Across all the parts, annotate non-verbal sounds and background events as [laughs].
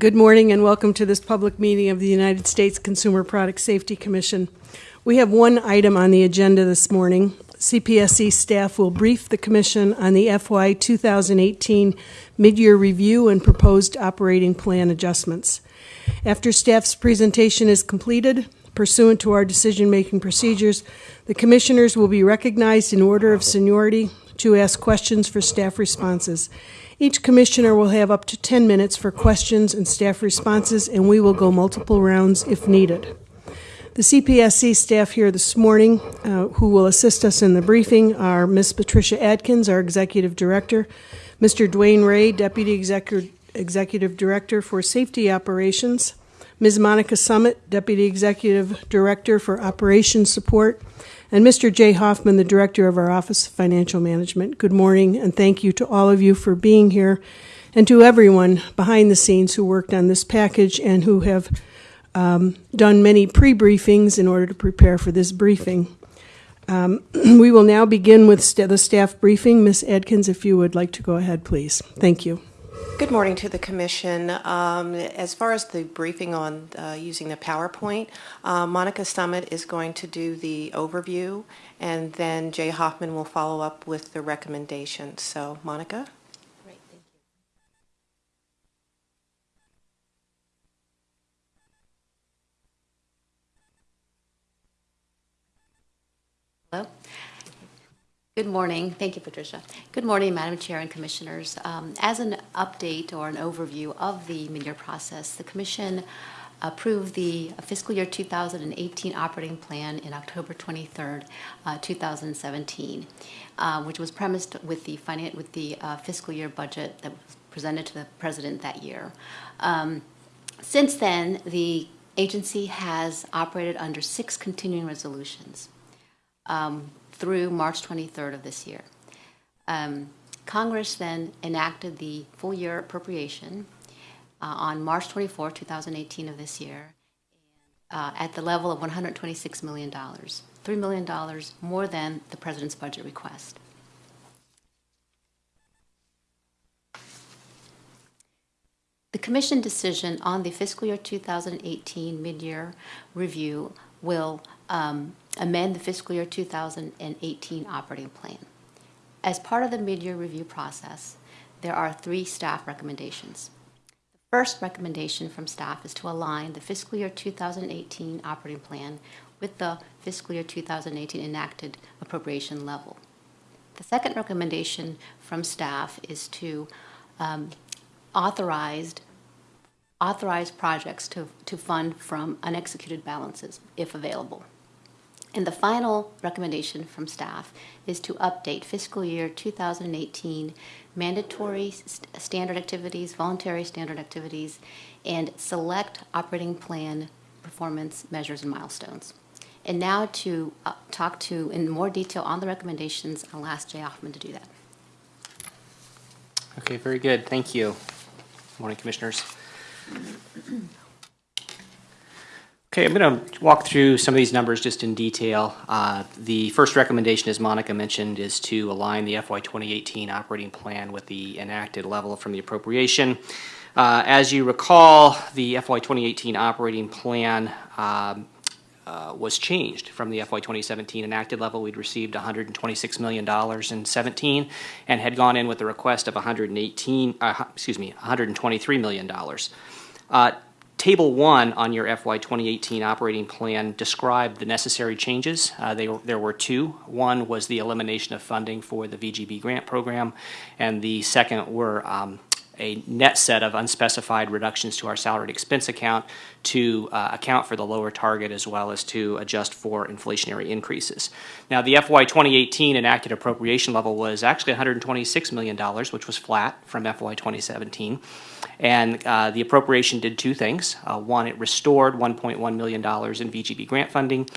Good morning and welcome to this public meeting of the United States Consumer Product Safety Commission. We have one item on the agenda this morning. CPSC staff will brief the Commission on the FY 2018 mid-year review and proposed operating plan adjustments. After staff's presentation is completed, pursuant to our decision-making procedures, the Commissioners will be recognized in order of seniority to ask questions for staff responses. Each Commissioner will have up to 10 minutes for questions and staff responses, and we will go multiple rounds if needed. The CPSC staff here this morning uh, who will assist us in the briefing are Ms. Patricia Adkins, our Executive Director, Mr. DeWane Ray, Deputy Executive, Executive Director for Safety Operations, Ms. Monica Summit, Deputy Executive Director for Operations Support, and Mr. Jay Hoffman, the Director of our Office of Financial Management. Good morning, and thank you to all of you for being here, and to everyone behind the scenes who worked on this package and who have um, done many pre briefings in order to prepare for this briefing. Um, [clears throat] we will now begin with st- the staff briefing. Ms. Adkins, if you would like to go ahead, please. Thank you. Good morning to the Commission. Um, as far as the briefing on uh, using the PowerPoint, uh, Monica Summit is going to do the overview, and then Jay Hoffman will follow up with the recommendations. So, Monica? Great, thank you. Hello? Good morning. Thank you, Patricia. Good morning, Madam Chair and Commissioners. Um, as an update or an overview of the mid-year process, the Commission approved the fiscal year 2018 operating plan in October 23rd, uh, 2017, uh, which was premised with the finan- with the uh, fiscal year budget that was presented to the President that year. Um, since then, the agency has operated under six continuing resolutions. Um, through March 23rd of this year. Um, Congress then enacted the full year appropriation uh, on March 24, 2018 of this year, uh, at the level of $126 million, $3 million more than the President's budget request. The Commission decision on the fiscal year 2018 mid-year review will um, amend the fiscal year 2018 operating plan. As part of the mid-year review process, there are three staff recommendations. The first recommendation from staff is to align the fiscal year 2018 operating plan with the fiscal year 2018 enacted appropriation level. The second recommendation from staff is to um, authorized authorize projects to, to fund from unexecuted balances if available. And the final recommendation from staff is to update fiscal year 2018 mandatory st standard activities, voluntary standard activities, and select operating plan performance measures and milestones. And now to uh, talk to in more detail on the recommendations, I'll ask Jay Hoffman to do that. Okay, very good. Thank you. Good Morning, Commissioners. Okay, I'm going to walk through some of these numbers just in detail. Uh, the first recommendation, as Monica mentioned, is to align the FY 2018 operating plan with the enacted level from the appropriation. Uh, as you recall, the FY 2018 operating plan um, uh, was changed from the FY 2017 enacted level. We'd received $126 million in 17 and had gone in with a request of 118, uh, excuse me, $123 million. Table 1 on your FY 2018 operating plan described the necessary changes. Uh, they, there were two. One was the elimination of funding for the VGB grant program, and the second were um, a net set of unspecified reductions to our salaried expense account to uh, account for the lower target as well as to adjust for inflationary increases. Now, the FY 2018 enacted appropriation level was actually $126 million, which was flat from FY 2017. And uh, the appropriation did two things. Uh, one, it restored $1.1 million in VGB grant funding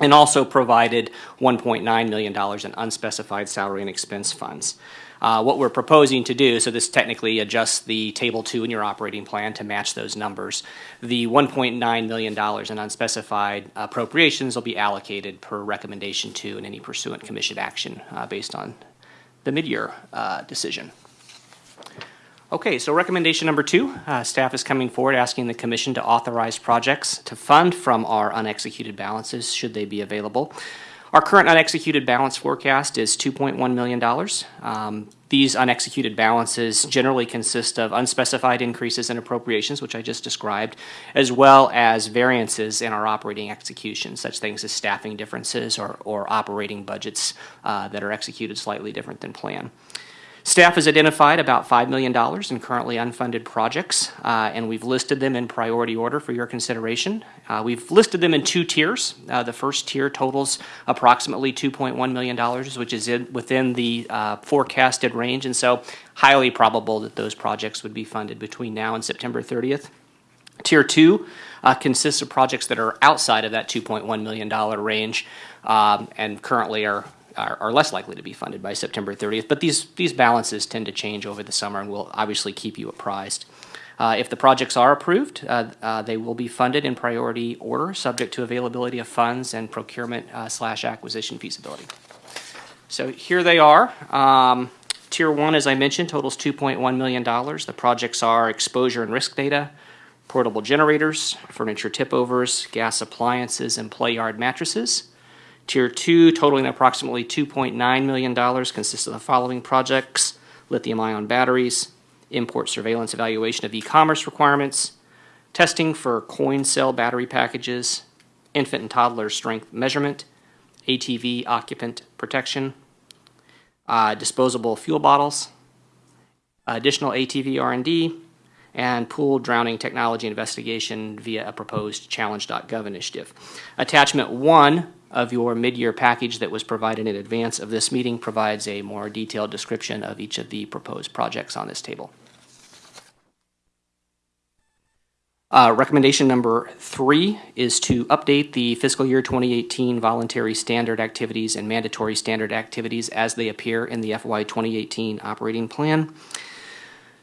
and also provided $1.9 million in unspecified salary and expense funds. Uh, what we're proposing to do, so this technically adjusts the table two in your operating plan to match those numbers. The $1.9 million in unspecified appropriations will be allocated per recommendation two in any pursuant commission action uh, based on the mid-year uh, decision. Okay, so recommendation number two, uh, staff is coming forward asking the commission to authorize projects to fund from our unexecuted balances, should they be available. Our current unexecuted balance forecast is $2.1 million. Um, These unexecuted balances generally consist of unspecified increases in appropriations, which I just described, as well as variances in our operating execution, such things as staffing differences or, or operating budgets uh, that are executed slightly different than planned. Staff has identified about $5 million in currently unfunded projects, uh, and we've listed them in priority order for your consideration. Uh, We've listed them in two tiers. Uh, The first tier totals approximately $2.1 million, which is in- within the uh, forecasted range, and so highly probable that those projects would be funded between now and September 30th. Tier two uh, consists of projects that are outside of that $2.1 million range um, and currently are, are, are less likely to be funded by September 30th. But these, these balances tend to change over the summer and we'll obviously keep you apprised. Uh, if the projects are approved, uh, uh, they will be funded in priority order, subject to availability of funds and procurement uh, slash acquisition feasibility. So here they are. Um, Tier one, as I mentioned, totals $2.1 million. The projects are exposure and risk data, portable generators, furniture tip-overs, gas appliances, and play yard mattresses. Tier two, totaling approximately $2.9 million, consists of the following projects: lithium-ion batteries, import surveillance evaluation of e-commerce requirements, testing for coin cell battery packages, infant and toddler strength measurement, ATV occupant protection, uh, disposable fuel bottles, additional ATV R&D, and pool drowning technology investigation via a proposed challenge.gov initiative. Attachment one of your mid-year package that was provided in advance of this meeting provides a more detailed description of each of the proposed projects on this table. Uh, Recommendation number three is to update the fiscal year 2018 voluntary standard activities and mandatory standard activities as they appear in the FY 2018 operating plan.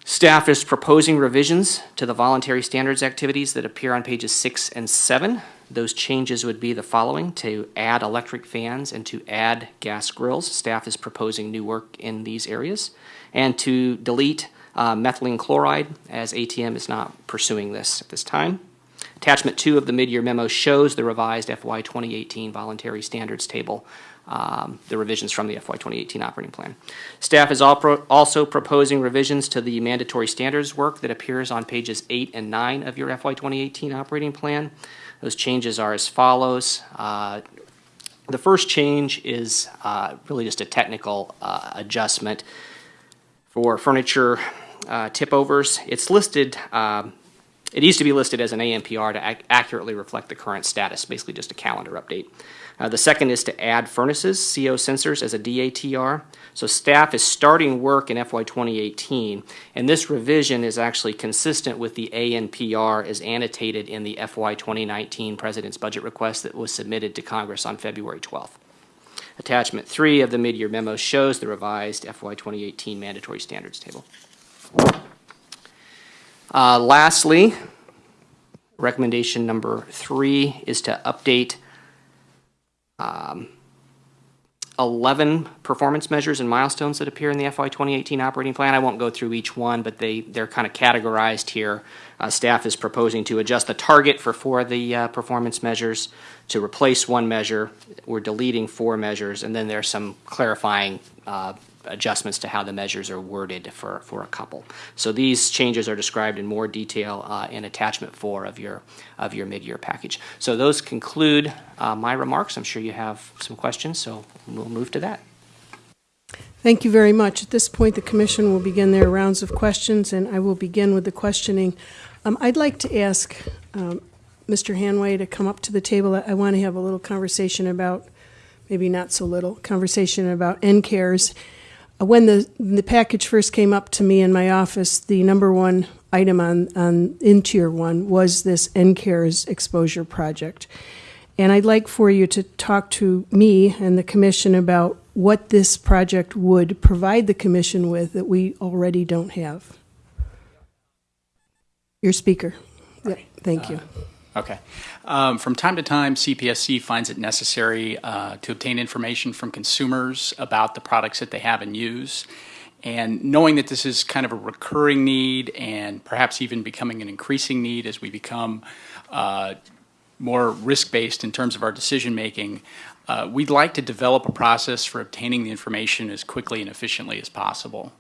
Staff is proposing revisions to the voluntary standards activities that appear on pages six and seven. Those changes would be the following, to add electric fans and to add gas grills. Staff is proposing new work in these areas. And to delete uh, methylene chloride, as ASTM is not pursuing this at this time. Attachment two of the mid-year memo shows the revised FY 2018 voluntary standards table, um, the revisions from the FY 2018 operating plan. Staff is pro- also proposing revisions to the mandatory standards work that appears on pages eight and nine of your FY 2018 operating plan. Those changes are as follows. Uh, The first change is uh, really just a technical uh, adjustment for furniture uh, tip overs. It's listed, um, it needs to be listed as an ANPR to ac- accurately reflect the current status, basically just a calendar update. Uh, the second is to add furnaces, CO sensors, as a DATR. So staff is starting work in FY 2018, and this revision is actually consistent with the ANPR as annotated in the FY 2019 President's Budget Request that was submitted to Congress on February 12th. Attachment three of the mid-year memo shows the revised FY 2018 mandatory standards table. Uh, Lastly, recommendation number three is to update um, 11 performance measures and milestones that appear in the FY 2018 operating plan. I won't go through each one, but they, they're kind of categorized here. Uh, Staff is proposing to adjust the target for four of the uh, performance measures, to replace one measure. We're deleting four measures, and then there's some clarifying uh, adjustments to how the measures are worded for, for a couple. So these changes are described in more detail uh, in attachment four of your, of your mid-year package. So those conclude uh, my remarks. I'm sure you have some questions, so we'll move to that. Thank you very much. At this point, the commission will begin their rounds of questions, and I will begin with the questioning. Um, I'd like to ask um, Mr. Hanway to come up to the table. I- I want to have a little conversation about, maybe not so little, conversation about NCARES. Uh, When the, the package first came up to me in my office, the number one item on, on, in Tier 1 was this NCARES exposure project. And I'd like for you to talk to me and the commission about what this project would provide the commission with that we already don't have. Your speaker. Yeah, thank you. Okay. Um, From time to time, CPSC finds it necessary uh, to obtain information from consumers about the products that they have and use. And knowing that this is kind of a recurring need and perhaps even becoming an increasing need as we become uh, more risk-based in terms of our decision-making, uh, we'd like to develop a process for obtaining the information as quickly and efficiently as possible.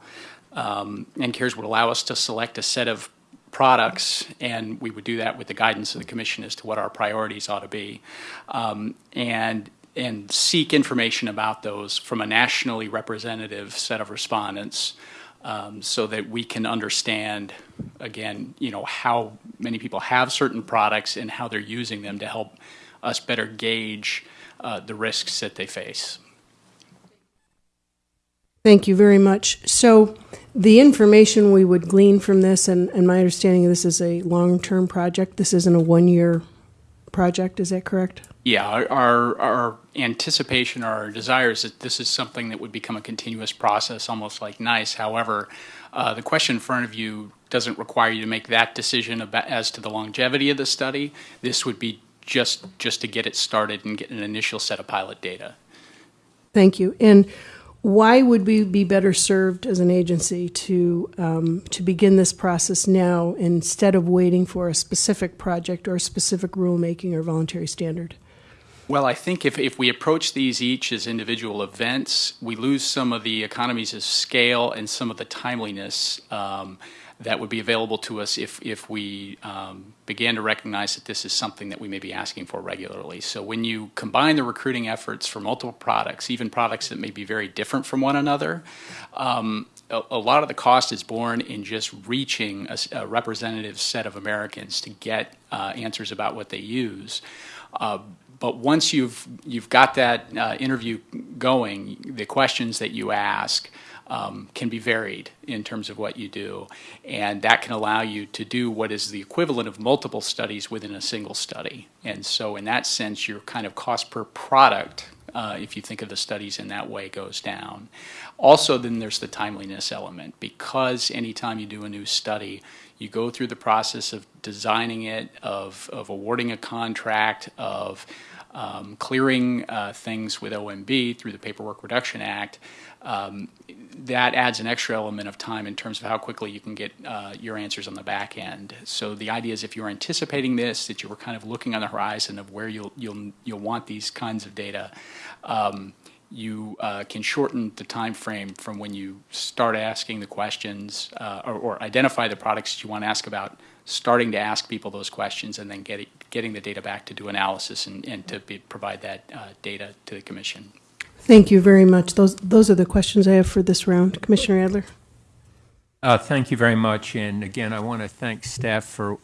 Um, NCARES would allow us to select a set of products, and we would do that with the guidance of the Commission as to what our priorities ought to be, um, and and seek information about those from a nationally representative set of respondents, um, so that we can understand, again, you know, how many people have certain products and how they're using them to help us better gauge uh, the risks that they face. Thank you very much. So, the information we would glean from this, and, and my understanding of this is a long term project, this isn't a one year project, is that correct? Yeah, our, our, anticipation or our desire is that this is something that would become a continuous process, almost like NEISS. However, uh, the question in front of you doesn't require you to make that decision about, as to the longevity of the study. This would be just just to get it started and get an initial set of pilot data. Thank you. And why would we be better served as an agency to um, to begin this process now instead of waiting for a specific project or a specific rulemaking or voluntary standard? Well, I think if, if we approach these each as individual events, we lose some of the economies of scale and some of the timeliness. Um, that would be available to us if, if we um, began to recognize that this is something that we may be asking for regularly. So when you combine the recruiting efforts for multiple products, even products that may be very different from one another, um, a, a, lot of the cost is borne in just reaching a, a representative set of Americans to get uh, answers about what they use. Uh, but once you've you've got that uh, interview going, the questions that you ask um, can be varied in terms of what you do. And that can allow you to do what is the equivalent of multiple studies within a single study. And so, in that sense, your kind of cost per product, uh, if you think of the studies in that way, goes down. Also, then there's the timeliness element because anytime you do a new study, you go through the process of designing it, of, of awarding a contract, of um, clearing uh, things with OMB through the Paperwork Reduction Act um, that adds an extra element of time in terms of how quickly you can get uh, your answers on the back end. So the idea is if you're anticipating this, that you were kind of looking on the horizon of where you'll you'll you'll want these kinds of data. Um, you uh, can shorten the time frame from when you start asking the questions uh, or, or, identify the products you want to ask about, starting to ask people those questions, and then getting getting the data back to do analysis and, and to be, provide that uh, data to the commission. Thank you very much. Those, those are the questions I have for this round. Commissioner Adler? Uh, thank you very much. And again, I want to thank staff for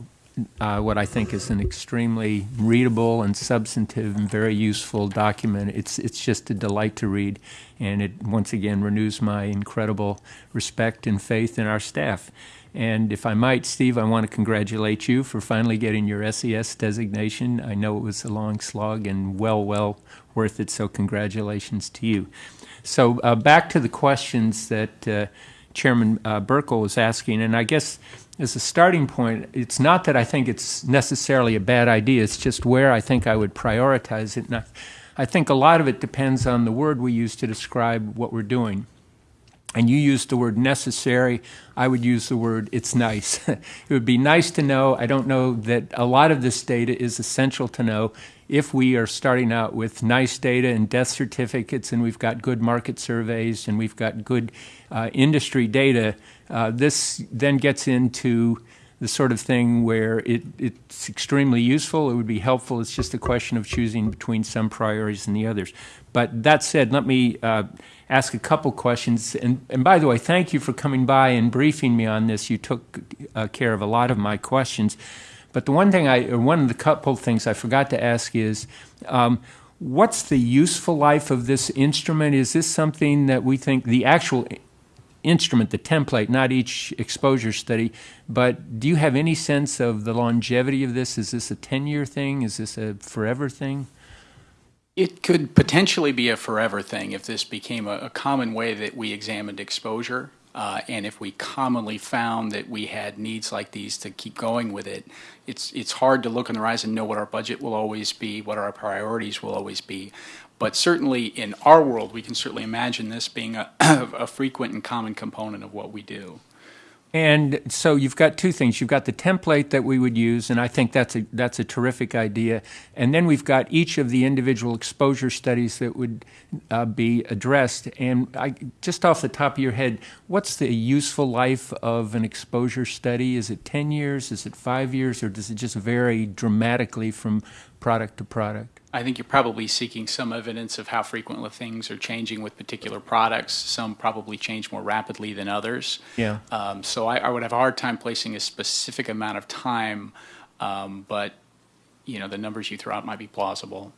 uh, what I think is an extremely readable and substantive and very useful document. It's, it's just a delight to read, and it once again renews my incredible respect and faith in our staff. And if I might, Steve, I want to congratulate you for finally getting your SES designation. I know it was a long slog and well, well worth it, so congratulations to you. So uh, back to the questions that uh, Chairman uh, Buerkle was asking, and I guess as a starting point, it's not that I think it's necessarily a bad idea, it's just where I think I would prioritize it. I, I think a lot of it depends on the word we use to describe what we're doing and you used the word necessary, I would use the word it's nice. [laughs] it would be NEISS to know. I don't know that a lot of this data is essential to know if we are starting out with nice data and death certificates and we've got good market surveys and we've got good uh, industry data. Uh, this then gets into the sort of thing where it, it's extremely useful, it would be helpful. It's just a question of choosing between some priorities and the others. But that said, let me uh, ask a couple questions. And, and by the way, thank you for coming by and briefing me on this. You took uh, care of a lot of my questions. But the one thing I, or one of the couple things I forgot to ask is, um, what's the useful life of this instrument? Is this something that we think the actual instrument, the template, not each exposure study, but do you have any sense of the longevity of this? Is this a 10 year thing? Is this a forever thing? It could potentially be a forever thing if this became a, a common way that we examined exposure. Uh, and if we commonly found that we had needs like these to keep going with it, it's, it's hard to look in the horizon and know what our budget will always be, what our priorities will always be. But certainly in our world, we can certainly imagine this being a, [clears throat] a frequent and common component of what we do. And so you've got two things. You've got the template that we would use, and I think that's a that's a terrific idea. And then we've got each of the individual exposure studies that would uh, be addressed. And I, just off the top of your head, what's the useful life of an exposure study? Is it ten years? Is it five years? Or does it just vary dramatically from product to product? I think you're probably seeking some evidence of how frequently things are changing with particular products. Some probably change more rapidly than others. Yeah. Um, so I, I would have a hard time placing a specific amount of time, um, but you know the numbers you throw out might be plausible.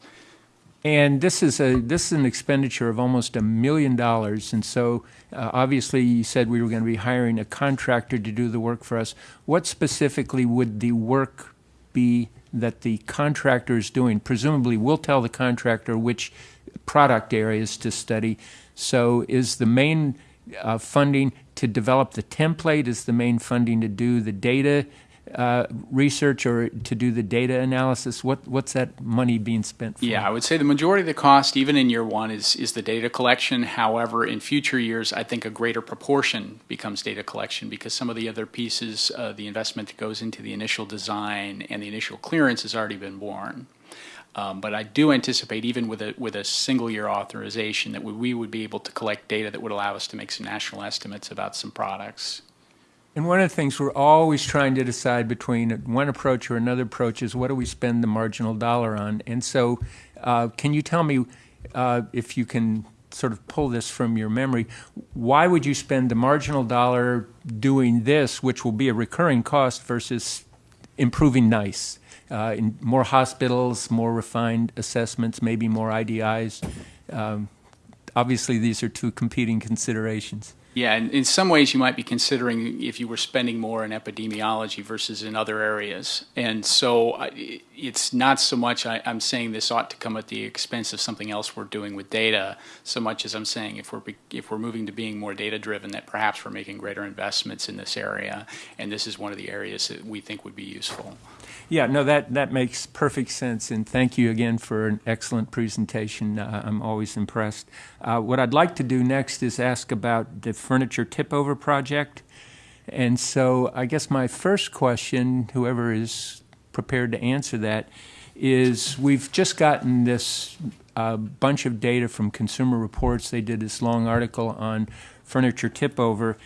And this is a this is an expenditure of almost a million dollars, and so uh, obviously you said we were going to be hiring a contractor to do the work for us. What specifically would the work be that the contractor is doing? Presumably, we'll tell the contractor which product areas to study. So, is the main uh, funding to develop the template? Is the main funding to do the data uh, research or to do the data analysis? What what's that money being spent for? Yeah, I would say the majority of the cost, even in year one, is is the data collection. However, in future years, I think a greater proportion becomes data collection because some of the other pieces, uh, the investment that goes into the initial design and the initial clearance has already been borne. Um, but I do anticipate, even with a with a single year authorization, that we, we would be able to collect data that would allow us to make some national estimates about some products. And one of the things we're always trying to decide between one approach or another approach is what do we spend the marginal dollar on? And so, uh, can you tell me uh, if you can sort of pull this from your memory? Why would you spend the marginal dollar doing this, which will be a recurring cost, versus improving NEISS? Uh, in more hospitals, more refined assessments, maybe more IDIs. Um, obviously, these are two competing considerations. Yeah, and in some ways you might be considering if you were spending more in epidemiology versus in other areas. And so it's not so much I, am saying this ought to come at the expense of something else we're doing with data, so much as I'm saying if we're if we're moving to being more data driven, that perhaps we're making greater investments in this area, and this is one of the areas that we think would be useful. Yeah, no, that, that makes perfect sense, and thank you again for an excellent presentation. Uh, I'm always impressed. Uh, what I'd like to do next is ask about the furniture tip-over project. And so I guess my first question, whoever is prepared to answer that, is we've just gotten this uh, bunch of data from Consumer Reports. They did this long article on furniture tip-over,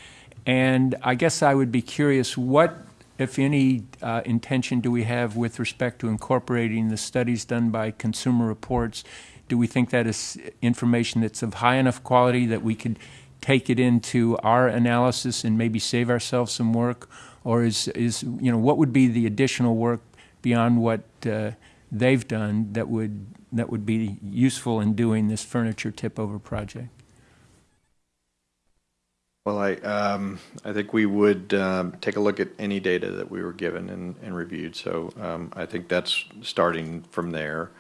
and I guess I would be curious what if any uh, intention do we have with respect to incorporating the studies done by Consumer Reports? Do we think that is information that's of high enough quality that we could take it into our analysis and maybe save ourselves some work? Or is, is you know, what would be the additional work beyond what uh, they've done that would, that would be useful in doing this furniture tip over project? Well, I, um, I think we would um, take a look at any data that we were given and, and reviewed. So um, I think that's starting from there.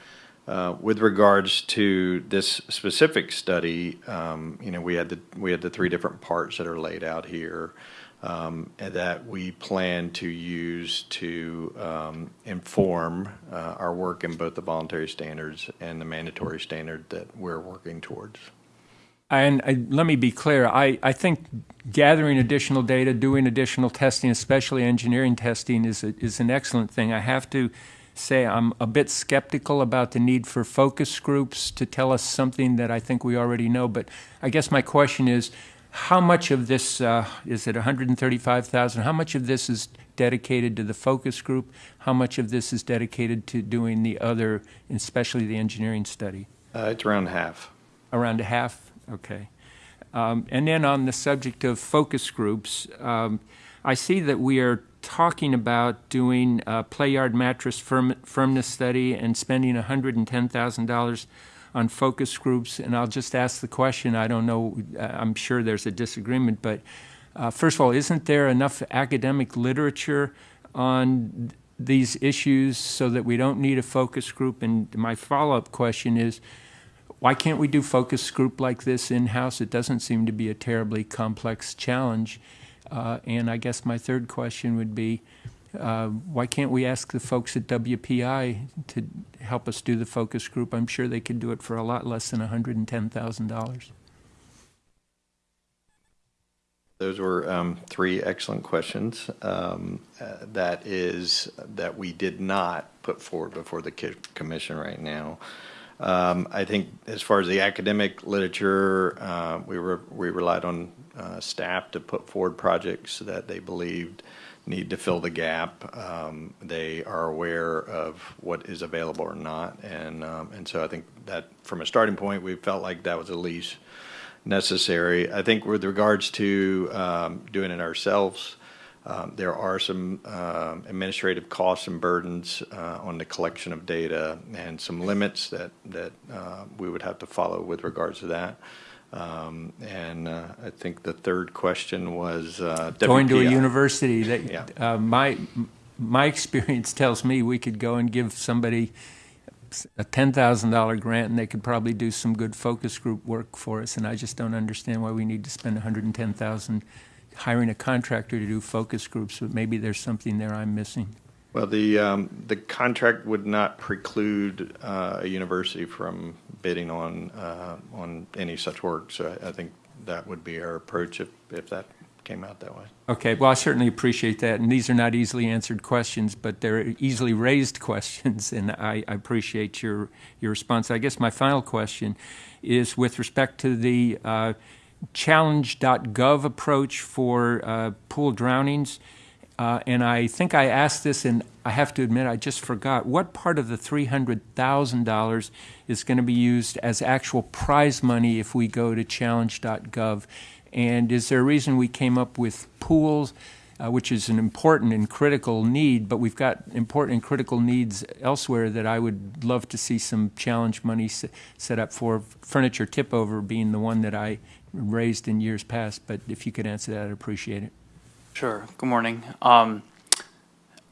Uh, with regards to this specific study, um, you know, we had the we had the three different parts that are laid out here, um, that we plan to use to um, inform uh, our work in both the voluntary standards and the mandatory standard that we're working towards. And I, let me be clear, I, I think gathering additional data, doing additional testing, especially engineering testing, is, a, is an excellent thing. I have to say I'm a bit skeptical about the need for focus groups to tell us something that I think we already know. But I guess my question is, how much of this uh, is it 135,000? How much of this is dedicated to the focus group? How much of this is dedicated to doing the other, especially the engineering study? Uh, it's around half. Around a half. Okay. Um, and then on the subject of focus groups, um, I see that we are talking about doing a play yard mattress firm, firmness study and spending $110,000 on focus groups. And I'll just ask the question I don't know, uh, I'm sure there's a disagreement, but uh, first of all, isn't there enough academic literature on these issues so that we don't need a focus group? And my follow up question is why can't we do focus group like this in-house? It doesn't seem to be a terribly complex challenge. Uh, and I guess my third question would be, uh, why can't we ask the folks at WPI to help us do the focus group? I'm sure they could do it for a lot less than $110,000. Those were um, three excellent questions. Um, uh, That is, that we did not put forward before the commission right now. Um, I think as far as the academic literature, uh, we were, we relied on uh, staff to put forward projects that they believed need to fill the gap. Um, They are aware of what is available or not, and, um, and so I think that from a starting point, we felt like that was at least necessary. I think with regards to um, doing it ourselves, um, there are some um, administrative costs and burdens uh, on the collection of data and some limits that, that uh, we would have to follow with regards to that. Um, And uh, I think the third question was uh, Going to a university, [laughs] Yeah. that, uh, my, my experience [laughs] tells me we could go and give somebody a $10,000 grant and they could probably do some good focus group work for us. And I just don't understand why we need to spend 110,000 hiring a contractor to do focus groups, but maybe there's something there I'm missing. Well, the, um, the contract would not preclude uh, a university from bidding on, uh, on any such work. So I I think that would be our approach if, if that came out that way. Okay, well, I certainly appreciate that, and these are not easily answered questions, but they're easily raised [laughs] questions, and I, I appreciate your, your response. I guess my final question is with respect to the uh, challenge.gov approach for uh, pool drownings, uh, and I think I asked this, and I have to admit I just forgot. What part of the $300,000 is going to be used as actual prize money if we go to challenge.gov? And is there a reason we came up with pools, uh, which is an important and critical need, but we've got important and critical needs elsewhere that I would love to see some challenge money set up for, furniture tip over being the one that I raised in years past. But if you could answer that, I'd appreciate it. Sure. Good morning. Um,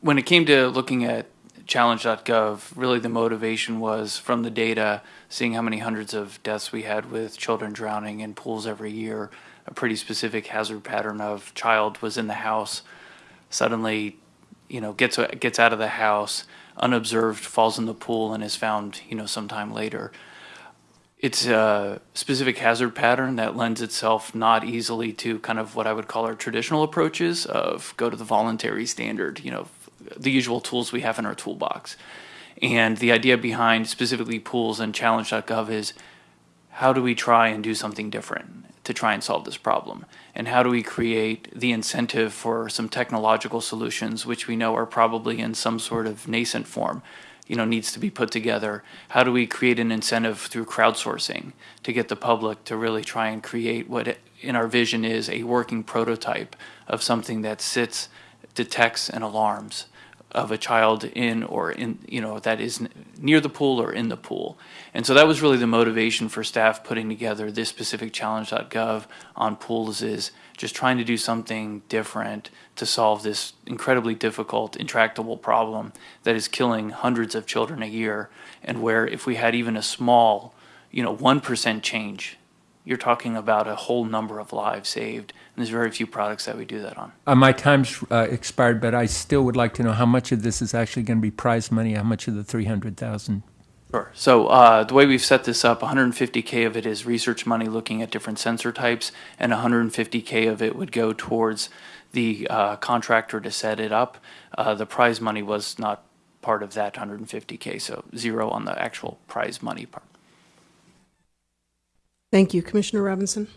when it came to looking at challenge.gov, really the motivation was from the data, seeing how many hundreds of deaths we had with children drowning in pools every year, a pretty specific hazard pattern of child was in the house, suddenly, you know, gets gets out of the house, unobserved, falls in the pool, and is found, you know, sometime later it's a specific hazard pattern that lends itself not easily to kind of what I would call our traditional approaches of go to the voluntary standard, you know, the usual tools we have in our toolbox. And the idea behind specifically pools and challenge.gov is how do we try and do something different to try and solve this problem? And how do we create the incentive for some technological solutions, which we know are probably in some sort of nascent form, you know, needs to be put together? How do we create an incentive through crowdsourcing to get the public to really try and create what in our vision is a working prototype of something that sits, detects, and alarms of a child in or in you know that is near the pool or in the pool and so that was really the motivation for staff putting together this specific challenge.gov on pools is just trying to do something different to solve this incredibly difficult intractable problem that is killing hundreds of children a year and where if we had even a small you know 1% change you're talking about a whole number of lives saved and there's very few products that we do that on Uh, my time's uh, expired, but I still would like to know how much of this is actually going to be prize money, how much of the 300,000? Sure. So uh, the way we've set this up, 150k of it is research money looking at different sensor types, and 150k of it would go towards the uh, contractor to set it up. Uh, the prize money was not part of that 150k, so zero on the actual prize money part. Thank you. Commissioner Robinson?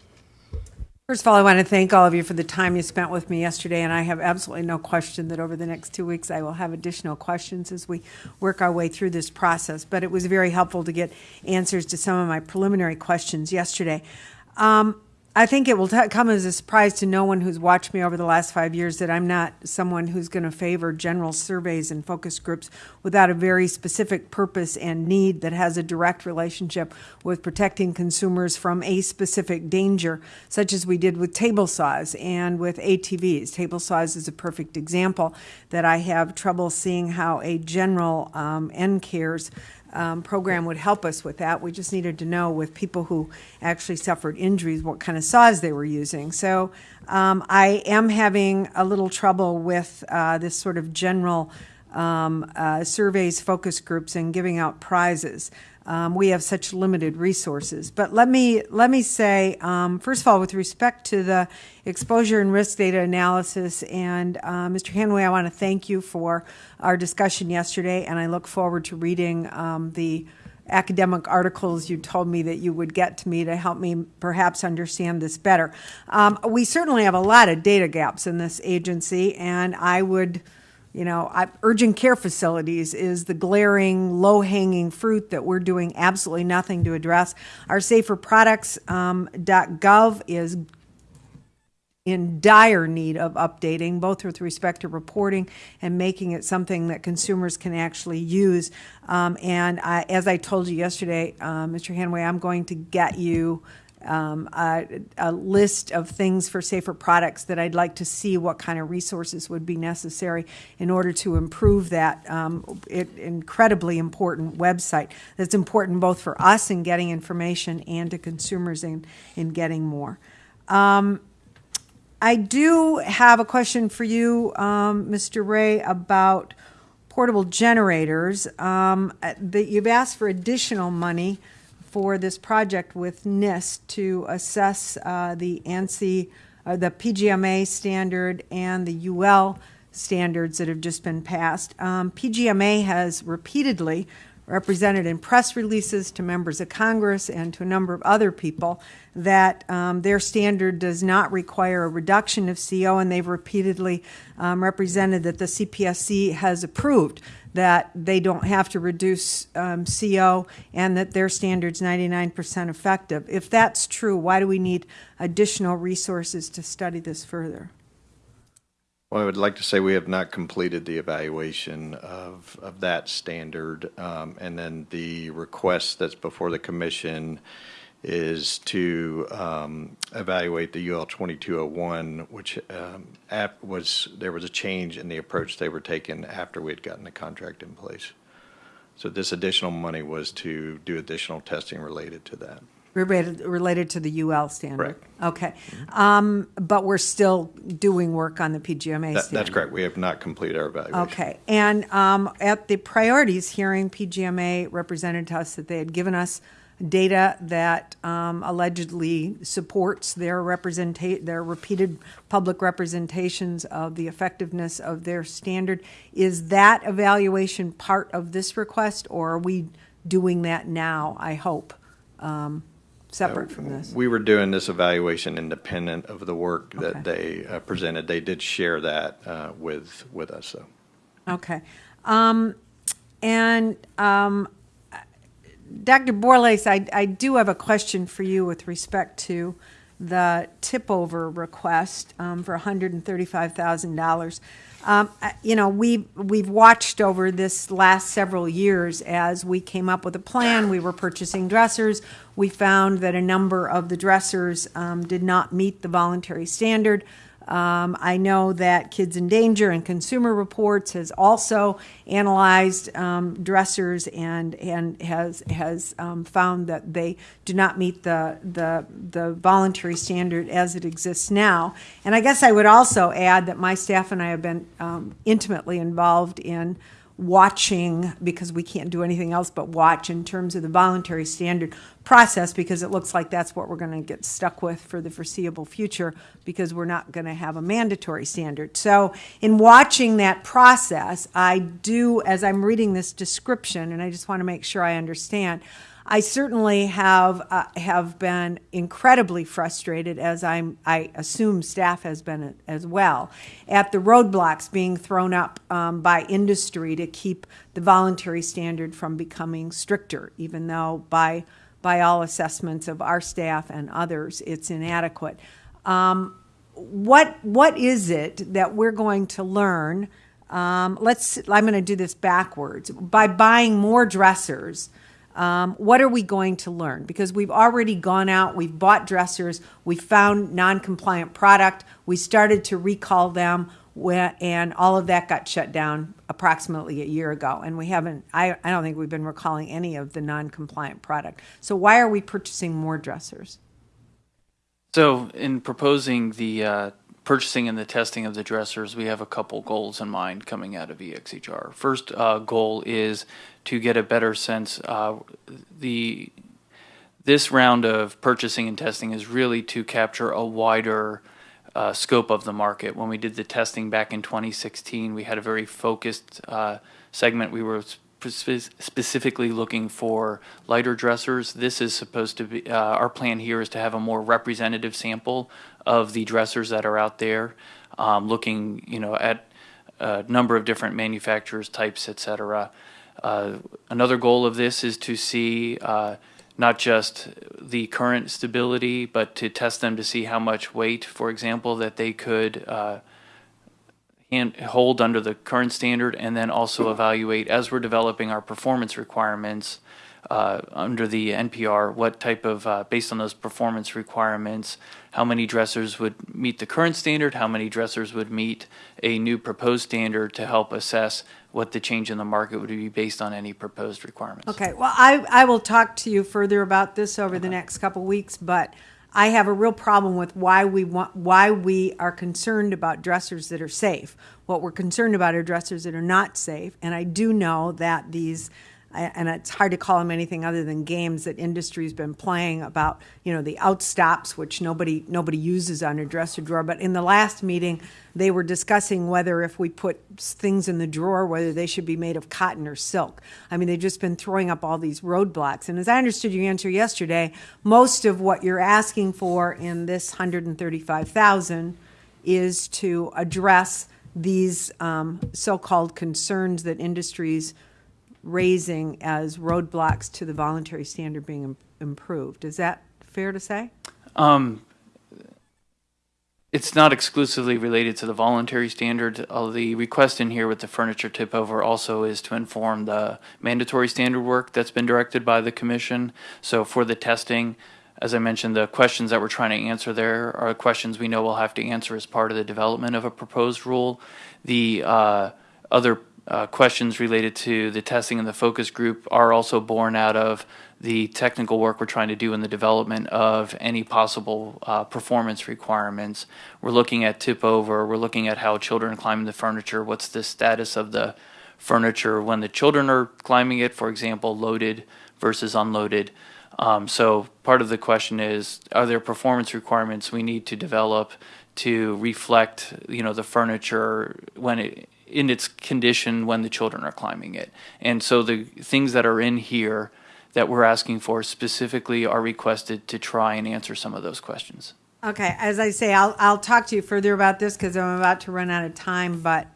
First of all, I want to thank all of you for the time you spent with me yesterday, and I have absolutely no question that over the next two weeks I will have additional questions as we work our way through this process. But it was very helpful to get answers to some of my preliminary questions yesterday. Um, I think it will t- come as a surprise to no one who's watched me over the last five years that I'm not someone who's going to favor general surveys and focus groups without a very specific purpose and need that has a direct relationship with protecting consumers from a specific danger, such as we did with table saws and with ATVs. Table saws is a perfect example that I have trouble seeing how a general um, NCARES um, program would help us with that. We just needed to know with people who actually suffered injuries what kind of saws they were using. So um, I am having a little trouble with uh, this sort of general um, uh, surveys, focus groups, and giving out prizes. Um, we have such limited resources. But let me let me say, um, first of all, with respect to the exposure and risk data analysis, and uh, Mr. Hanway, I want to thank you for our discussion yesterday, and I look forward to reading um, the academic articles you told me that you would get to me to help me perhaps understand this better. Um, we certainly have a lot of data gaps in this agency, and I would you know, I, urgent care facilities is the glaring, low hanging fruit that we're doing absolutely nothing to address. Our saferproducts.gov um, is in dire need of updating, both with respect to reporting and making it something that consumers can actually use. Um, and I, as I told you yesterday, uh, Mr. Hanway, I'm going to get you um, a, a, list of things for safer products that I'd like to see what kind of resources would be necessary in order to improve that um, it, incredibly important website that's important both for us in getting information and to consumers in, in getting more. Um, I do have a question for you, um, Mr. Ray, about portable generators. Um, that you've asked for additional money for this project with NIST to assess uh, the ANSI, uh, the PGMA standard and the UL standards that have just been passed. Um, PGMA has repeatedly represented in press releases to members of Congress and to a number of other people that um, their standard does not require a reduction of CO, and they've repeatedly um, represented that the CPSC has approved that they don't have to reduce um, CO and that their standard's 99% effective. If that's true, why do we need additional resources to study this further? Well, I would like to say we have not completed the evaluation of, of that standard. Um, and then the request that's before the commission is to um, evaluate the UL 2201, which um, was there was a change in the approach they were taking after we had gotten the contract in place. So this additional money was to do additional testing related to that. Related, related to the UL standard? Correct. Okay. Um, but we're still doing work on the PGMA That, standard? that's correct. We have not completed our evaluation. Okay. And um, at the priorities hearing, PGMA represented to us that they had given us data that um, allegedly supports their representa- their repeated public representations of the effectiveness of their standard. Is that evaluation part of this request, or are we doing that now? I hope. Um, separate from this. We were doing this evaluation independent of the work that they uh, presented. They did share that uh, with with us, though. Okay. Um, and um, Dr. Borlase, I, I do have a question for you with respect to the tip over request um, for $135,000. Um, you know, we, we've watched over this last several years as we came up with a plan. We were purchasing dressers. We found that a number of the dressers um, did not meet the voluntary standard. Um, I know that Kids in Danger and Consumer Reports has also analyzed um, dressers and and has has um, found that they do not meet the the the voluntary standard as it exists now. And I guess I would also add that my staff and I have been um, intimately involved in watching because we can't do anything else but watch in terms of the voluntary standard process because it looks like that's what we're going to get stuck with for the foreseeable future because we're not going to have a mandatory standard. So in watching that process, I do, as I'm reading this description, and I just want to make sure I understand, I certainly have uh, have been incredibly frustrated, as I'm I assume staff has been as well, at the roadblocks being thrown up um, by industry to keep the voluntary standard from becoming stricter, even though by by all assessments of our staff and others, it's inadequate. Um, what what is it that we're going to learn? Um, let's. I'm going to do this backwards by buying more dressers um, what are we going to learn? Because we've already gone out, we've bought dressers, we found non compliant product, we started to recall them. and all of that got shut down approximately a year ago. And we haven't, I, I don't think we've been recalling any of the non-compliant product. So why are we purchasing more dressers? So, in proposing the uh, purchasing and the testing of the dressers, we have a couple goals in mind coming out of EXHR. First uh, goal is to get a better sense. Uh, the this round of purchasing and testing is really to capture a wider uh, scope of the market. When we did the testing back in 2016, we had a very focused uh, segment. We were spe- specifically looking for lighter dressers. This is supposed to be, uh, our plan here is to have a more representative sample of the dressers that are out there, um, looking, you know, at a number of different manufacturers, types, et cetera. Uh, another goal of this is to see uh, not just the current stability, but to test them to see how much weight, for example, that they could uh, hold under the current standard, and then also evaluate as we're developing our performance requirements uh, under the NPR, what type of, uh, based on those performance requirements, how many dressers would meet the current standard, how many dressers would meet a new proposed standard to help assess what the change in the market would be based on any proposed requirements. Okay, well, I, I will talk to you further about this over the next couple weeks, but I have a real problem with why we want, why we are concerned about dressers that are safe. What we're concerned about are dressers that are not safe, and I do know that these, and it's hard to call them anything other than games that industry's been playing about, you know, the outstops, which nobody, nobody uses on a dresser drawer. But in the last meeting, they were discussing whether if we put things in the drawer, whether they should be made of cotton or silk. I mean, they've just been throwing up all these roadblocks. And as I understood your answer yesterday, most of what you're asking for in this hundred and thirty-five thousand is to address these um, so-called concerns that industries raising as roadblocks to the voluntary standard being im- improved. Is that fair to say? Um, it's not exclusively related to the voluntary standard. Uh, the request in here with the furniture tip over also is to inform the mandatory standard work that's been directed by the commission. So for the testing, as I mentioned, the questions that we're trying to answer there are questions we know we'll have to answer as part of the development of a proposed rule. The uh, other uh, questions related to the testing and the focus group are also born out of the technical work we're trying to do in the development of any possible uh, performance requirements. We're looking at tip over, we're looking at how children climb the furniture, what's the status of the furniture when the children are climbing it, for example, loaded versus unloaded. Um, so part of the question is, are there performance requirements we need to develop to reflect, you know, the furniture when it, in its condition when the children are climbing it? And so the things that are in here that we're asking for specifically are requested to try and answer some of those questions. Okay, as I say, I'll, I'll talk to you further about this because I'm about to run out of time, but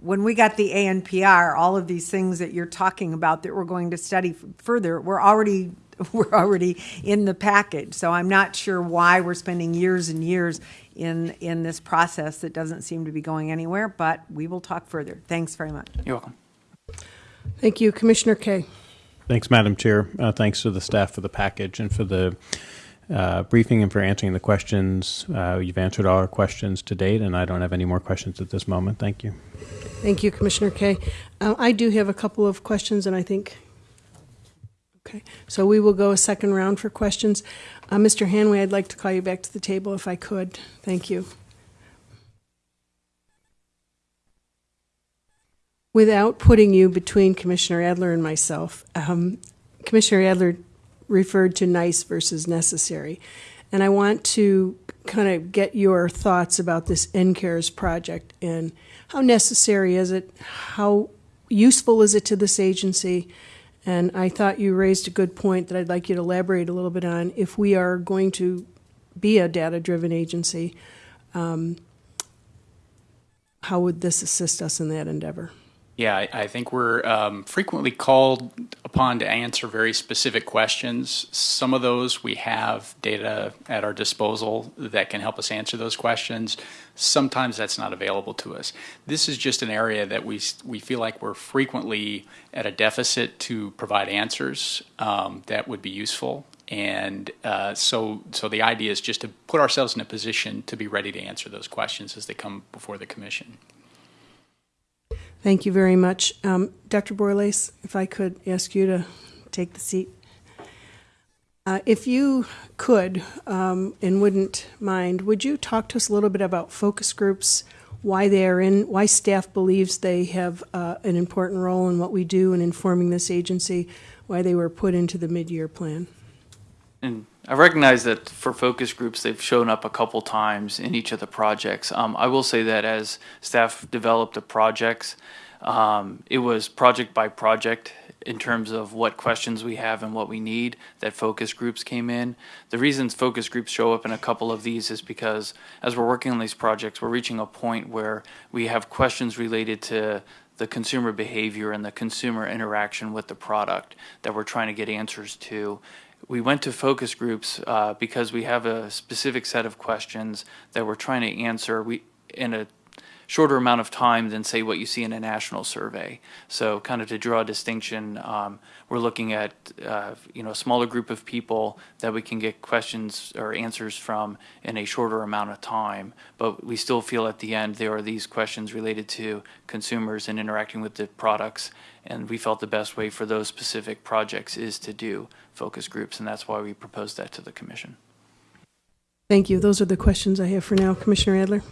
when we got the ANPR, all of these things that you're talking about that we're going to study further, we're already, [laughs] we're already in the package. So I'm not sure why we're spending years and years in, in this process that doesn't seem to be going anywhere, but we will talk further. Thanks very much. You're welcome. Thank you. Commissioner Kaye. Thanks, Madam Chair. Uh, thanks to the staff for the package and for the uh, briefing and for answering the questions. Uh, you've answered all our questions to date, and I don't have any more questions at this moment. Thank you. Thank you, Commissioner Kaye. Uh, I do have a couple of questions, and I think, okay, so we will go a second round for questions. Uh, Mr. Hanway, I'd like to call you back to the table if I could. Thank you. Without putting you between Commissioner Adler and myself, um, Commissioner Adler referred to nice versus necessary. And I want to kind of get your thoughts about this NCARES project and how necessary is it? How useful is it to this agency? And I thought you raised a good point that I'd like you to elaborate a little bit on. If we are going to be a data driven agency, um, how would this assist us in that endeavor? Yeah, I, I think we're um, frequently called upon to answer very specific questions. Some of those we have data at our disposal that can help us answer those questions. Sometimes that's not available to us. This is just an area that we we feel like we're frequently at a deficit to provide answers um, that would be useful. And uh, so, so the idea is just to put ourselves in a position to be ready to answer those questions as they come before the commission. Thank you very much. Um, Dr. Borlase, if I could ask you to take the seat. Uh, If you could, um, and wouldn't mind, would you talk to us a little bit about focus groups, why they are in, why staff believes they have uh, an important role in what we do in informing this agency, why they were put into the mid-year plan? And I recognize that for focus groups, they've shown up a couple times in each of the projects. Um, I will say that as staff developed the projects, um, it was project by project in terms of what questions we have and what we need that focus groups came in. The reasons focus groups show up in a couple of these is because as we're working on these projects, we're reaching a point where we have questions related to the consumer behavior and the consumer interaction with the product that we're trying to get answers to. We went to focus groups uh, because we have a specific set of questions that we're trying to answer we, in a shorter amount of time than say what you see in a national survey. So kind of to draw a distinction, um, we're looking at uh, you know a smaller group of people that we can get questions or answers from in a shorter amount of time. But we still feel at the end there are these questions related to consumers and interacting with the products. And we felt the best way for those specific projects is to do focus groups, and that's why we proposed that to the commission. Thank you. Those are the questions I have for now. Commissioner Adler?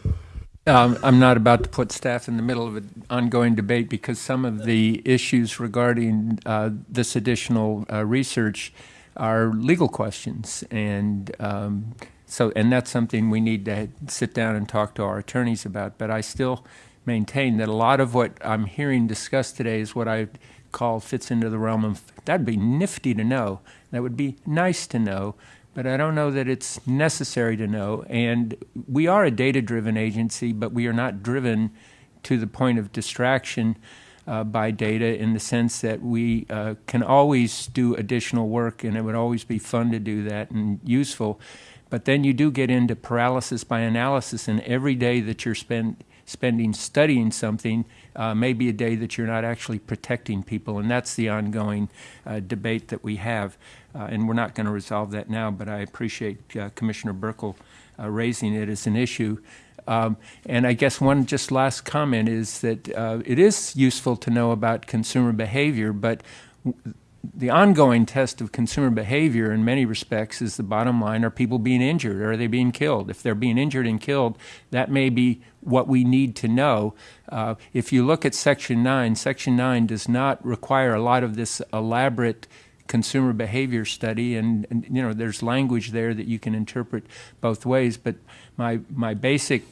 Um, I'm not about to put staff in the middle of an ongoing debate because some of the issues regarding uh, this additional uh, research are legal questions, and um, so and that's something we need to sit down and talk to our attorneys about. But I still maintain that a lot of what I'm hearing discussed today is what I call fits into the realm of that'd be nifty to know. That would be nice to know but I don't know that it's necessary to know. And we are a data driven agency, but we are not driven to the point of distraction uh, by data in the sense that we uh, can always do additional work and it would always be fun to do that and useful. But then you do get into paralysis by analysis, and every day that you're spend, spending studying something uh, may be a day that you're not actually protecting people, and that's the ongoing uh, debate that we have. Uh, and we're not going to resolve that now, but I appreciate uh, Commissioner Buerkle uh, raising it as an issue. Um, and I guess one just last comment is that uh, it is useful to know about consumer behavior, but the ongoing test of consumer behavior in many respects is the bottom line are people being injured or are they being killed if they're being injured and killed that may be what we need to know. Uh, if you look at section 9 section 9 does not require a lot of this elaborate consumer behavior study and, and you know there's language there that you can interpret both ways but my my basic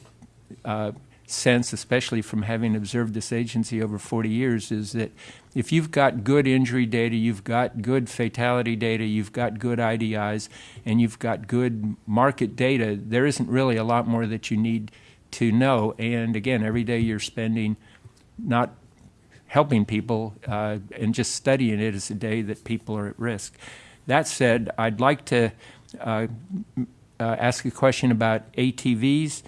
uh, sense, especially from having observed this agency over 40 years, is that if you've got good injury data, you've got good fatality data, you've got good IDIs, and you've got good market data, there isn't really a lot more that you need to know. And again, every day you're spending not helping people uh, and just studying it is a day that people are at risk. That said, I'd like to uh, uh, ask a question about ATVs.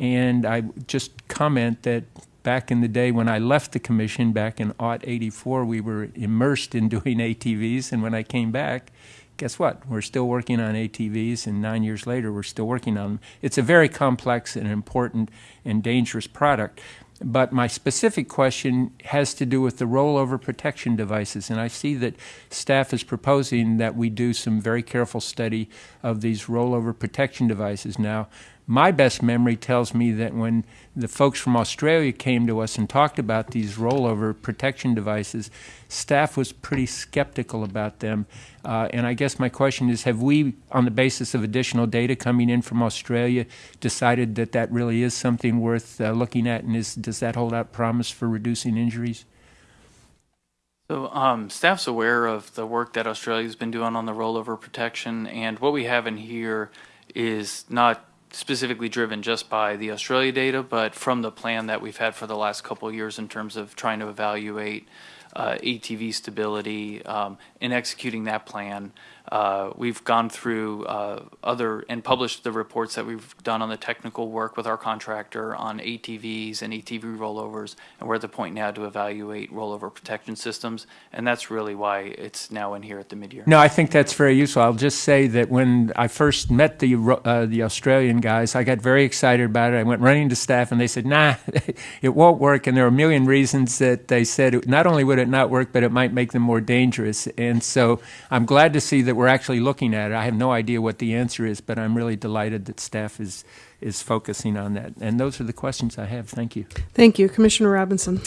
And I just comment that back in the day when I left the commission back in aught 84, we were immersed in doing ATVs. And when I came back, guess what? We're still working on ATVs, and nine years later, we're still working on them. It's a very complex and important and dangerous product. But my specific question has to do with the rollover protection devices. And I see that staff is proposing that we do some very careful study of these rollover protection devices. Now, my best memory tells me that when the folks from Australia came to us and talked about these rollover protection devices, staff was pretty skeptical about them. Uh, and I guess my question is have we, on the basis of additional data coming in from Australia, decided that that really is something worth uh, looking at? And is, does that hold out promise for reducing injuries? So um, staff's aware of the work that Australia's been doing on the rollover protection, and what we have in here is not specifically driven just by the Australia data, but from the plan that we've had for the last couple of years in terms of trying to evaluate uh, ATV stability. Um, in executing that plan, uh, we've gone through uh, other and published the reports that we've done on the technical work with our contractor on ATVs and ATV rollovers, and we're at the point now to evaluate rollover protection systems, and that's really why it's now in here at the midyear. No, I think that's very useful. I'll just say that when I first met the uh, the Australian guys, I got very excited about it. I went running to staff, and they said, "Nah, [laughs] it won't work." And there are a million reasons that they said not only would it not work, but it might make them more dangerous. And so I'm glad to see that we're actually looking at it. I have no idea what the answer is, but I'm really delighted that staff is is focusing on that. And those are the questions I have. Thank you. Thank you. Commissioner Robinson.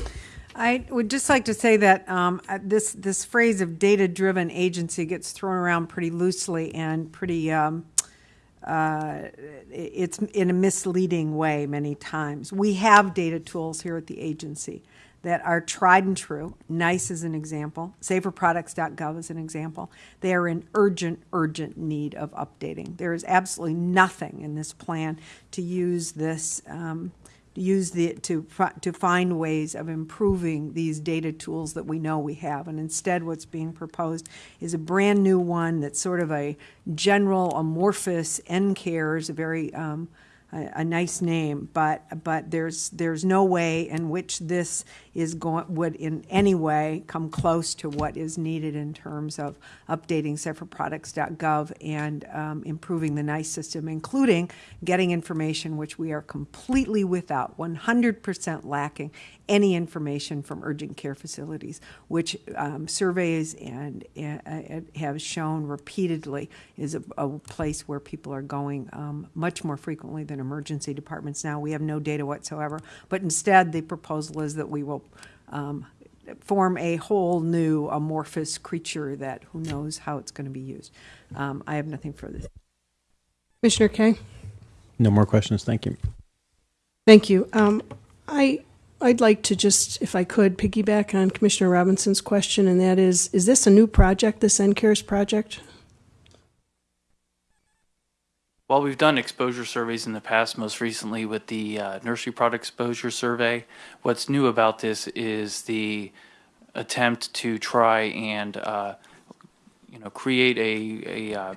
I would just like to say that um, this this phrase of data-driven agency gets thrown around pretty loosely and pretty. Um, uh, it's in a misleading way many times. We have data tools here at the agency that are tried and true. NEISS is an example. SaferProducts.gov is an example. They are in urgent, urgent need of updating. There is absolutely nothing in this plan to use this. Um, use the to to find ways of improving these data tools that we know we have and instead what's being proposed is a brand new one that's sort of a general amorphous NCARES a very um, a, a nice name but but there's there's no way in which this is going would in any way come close to what is needed in terms of updating separate and um, improving the NEISS system, including getting information which we are completely without, 100% lacking any information from urgent care facilities, which um, surveys and uh, have shown repeatedly is a, a, place where people are going um, much more frequently than emergency departments now. We have no data whatsoever, but instead the proposal is that we will um, form a whole new amorphous creature that who knows how it's going to be used. Um, I have nothing further. Commissioner Kaye? No more questions. Thank you. Thank you. Um, I I'd like to just, if I could, piggyback on Commissioner Robinson's question, and that is, is this a new project, this NCARES project? While we've done exposure surveys in the past, most recently with the uh, nursery product exposure survey, what's new about this is the attempt to try and uh, you know create a, a uh,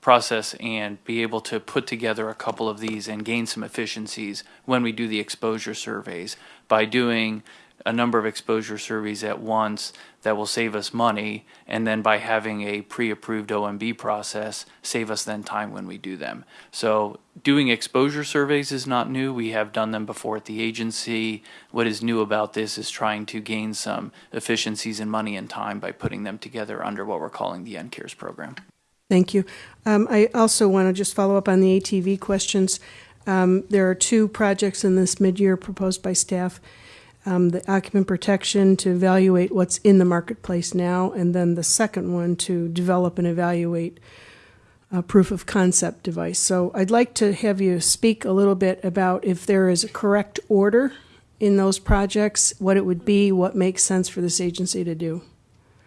process and be able to put together a couple of these and gain some efficiencies when we do the exposure surveys. By doing a number of exposure surveys at once that will save us money, and then by having a pre-approved OMB process, save us then time when we do them. So doing exposure surveys is not new. We have done them before at the agency. What is new about this is trying to gain some efficiencies in money and time by putting them together under what we're calling the NCARES program. Thank you. Um, I also want to just follow up on the ATV questions. Um, there are two projects in this mid-year proposed by staff um, the occupant protection to evaluate what's in the marketplace now, and then the second one to develop and evaluate a proof of concept device. So I'd like to have you speak a little bit about if there is a correct order in those projects, what it would be, what makes sense for this agency to do.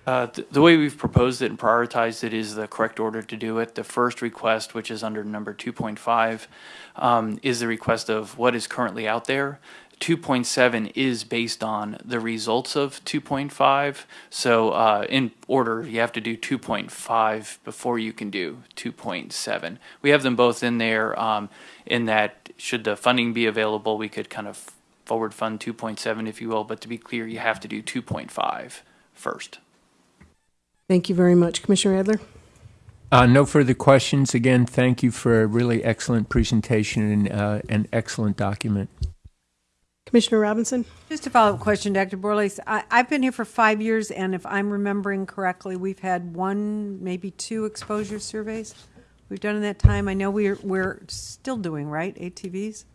Uh, th- the way we've proposed it and prioritized it is the correct order to do it. The first request, which is under number 2.5, um, is the request of what is currently out there. 2.7 is based on the results of 2.5. So, uh, in order, you have to do 2.5 before you can do 2.7. We have them both in there. Um, in that, should the funding be available, we could kind of forward fund 2.7, if you will. But to be clear, you have to do 2.5 first. Thank you very much. Commissioner Adler? Uh, no further questions. Again, thank you for a really excellent presentation and uh, an excellent document. Commissioner Robinson? Just a follow-up question, Dr. Borlase. I, I've been here for five years, and if I'm remembering correctly, we've had one, maybe two exposure surveys we've done in that time. I know we're we're still doing right ATVs.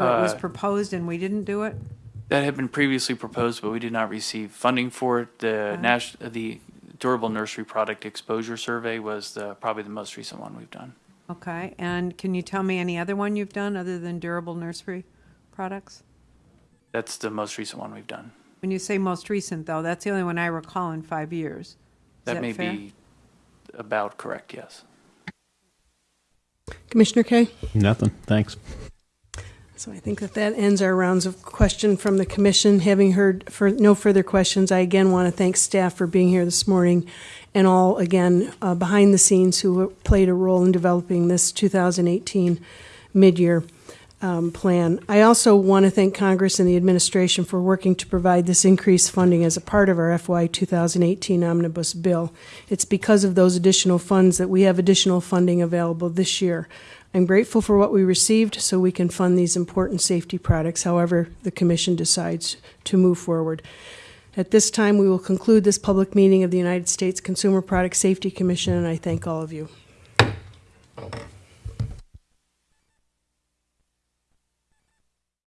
Or it was Uh, proposed and we didn't do it. That had been previously proposed, but we did not receive funding for it. The Nash, the Durable Nursery Product Exposure Survey was the, probably the most recent one we've done. Okay, and can you tell me any other one you've done other than durable nursery products? That's the most recent one we've done. When you say most recent, though, that's the only one I recall in five years. Is That that may fair? be about correct, yes. Commissioner Kaye? Nothing. Thanks. So I think that that ends our rounds of question from the commission. Having heard for no further questions, I again want to thank staff for being here this morning and all, again, uh, behind the scenes who played a role in developing this 2018 mid-year um, plan. I also want to thank Congress and the administration for working to provide this increased funding as a part of our FY 2018 omnibus bill. It's because of those additional funds that we have additional funding available this year. I'm grateful for what we received so we can fund these important safety products, however the Commission decides to move forward. At this time, we will conclude this public meeting of the United States Consumer Product Safety Commission, and I thank all of you.